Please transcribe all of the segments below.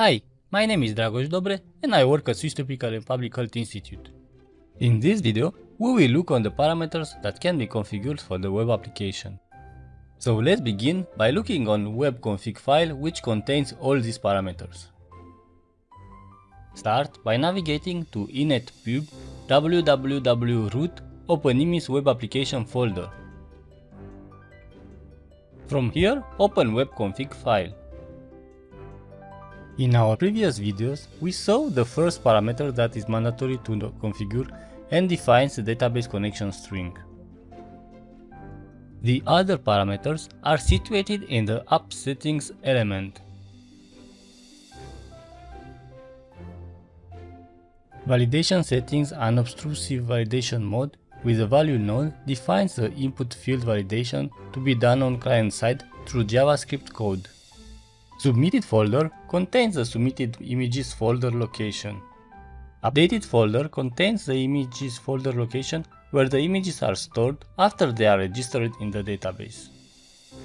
Hi, my name is Dragos Dobre and I work at Swiss Tropical and Public Health Institute. In this video, we will look on the parameters that can be configured for the web application. So let's begin by looking on webconfig file which contains all these parameters. Start by navigating to inetpub www root OpenIMIS web application folder. From here, open webconfig file. In our previous videos, we saw the first parameter that is mandatory to configure and defines the database connection string. The other parameters are situated in the app settings element. Validation settings unobtrusive validation mode with the value node defines the input field validation to be done on client side through JavaScript code. Submitted folder contains the submitted images folder location. Updated folder contains the images folder location where the images are stored after they are registered in the database.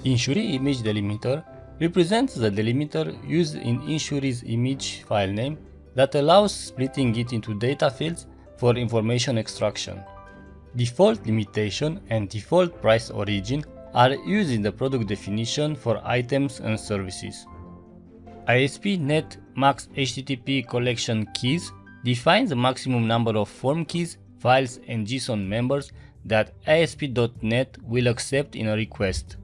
Insuree image delimiter represents the delimiter used in Insuree's image file name that allows splitting it into data fields for information extraction. Default limitation and default price origin are used in the product definition for items and services. ASP.NET Max HTTP collection keys defines the maximum number of form keys, files and JSON members that ASP.NET will accept in a request.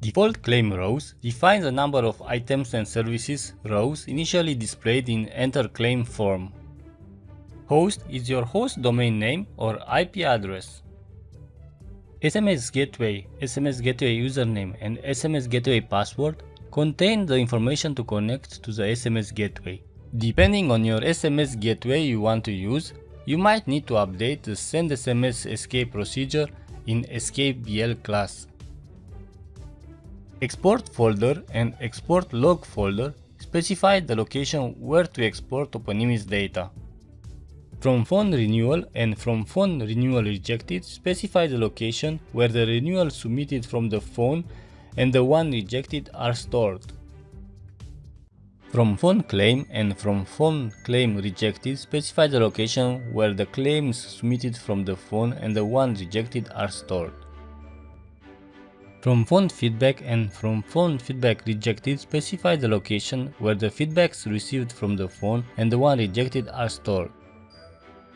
Default claim rows defines the number of items and services rows initially displayed in enter claim form. Host is your host domain name or IP address. SMS gateway, SMS gateway username and SMS gateway password contain the information to connect to the SMS gateway. Depending on your SMS gateway you want to use, you might need to update the send SMS escape procedure in escape escape.bl class. Export folder and export log folder specify the location where to export OpenIMIS data. From phone renewal and from phone renewal rejected specify the location where the renewal submitted from the phone and the one rejected are stored. From phone claim and from phone claim rejected specify the location where the claims submitted from the phone and the one rejected are stored. From phone feedback and from phone feedback rejected specify the location where the feedbacks received from the phone and the one rejected are stored.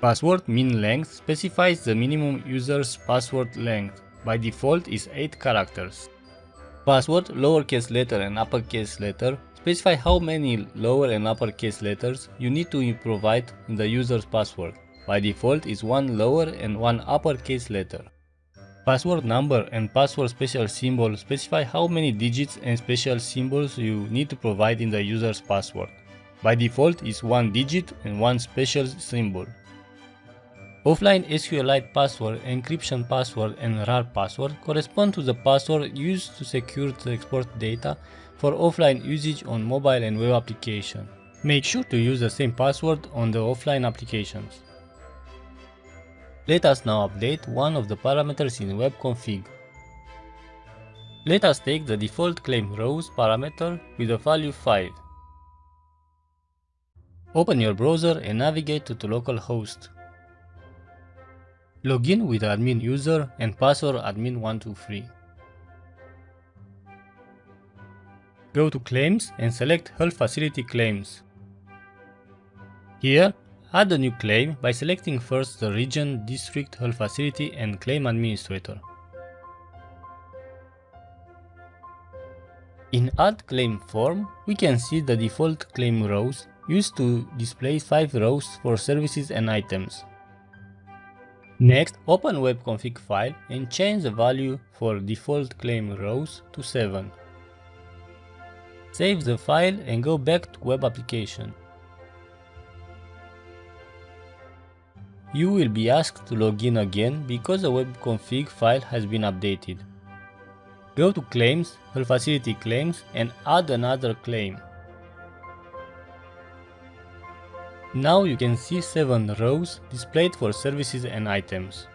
Password min length specifies the minimum user's password length. By default is 8 characters. Password, lowercase letter and uppercase letter specify how many lower and uppercase letters you need to provide in the user's password. By default is one lower and one uppercase letter. Password number and password special symbol specify how many digits and special symbols you need to provide in the user's password. By default is one digit and one special symbol. Offline SQLite password, encryption password and RAR password correspond to the password used to secure the export data for offline usage on mobile and web application. Make sure to use the same password on the offline applications. Let us now update one of the parameters in webconfig. Let us take the default claim rows parameter with the value 5. Open your browser and navigate to the localhost. Login with admin user and password admin123. Go to Claims and select Health Facility Claims. Here, add a new claim by selecting first the region, district, health facility and claim administrator. In Add Claim form, we can see the default claim rows used to display 5 rows for services and items. Next, open webconfig file and change the value for default claim rows to 7. Save the file and go back to web application. You will be asked to log in again because the webconfig file has been updated. Go to Claims, Health Facility Claims and add another claim. Now you can see 7 rows displayed for services and items.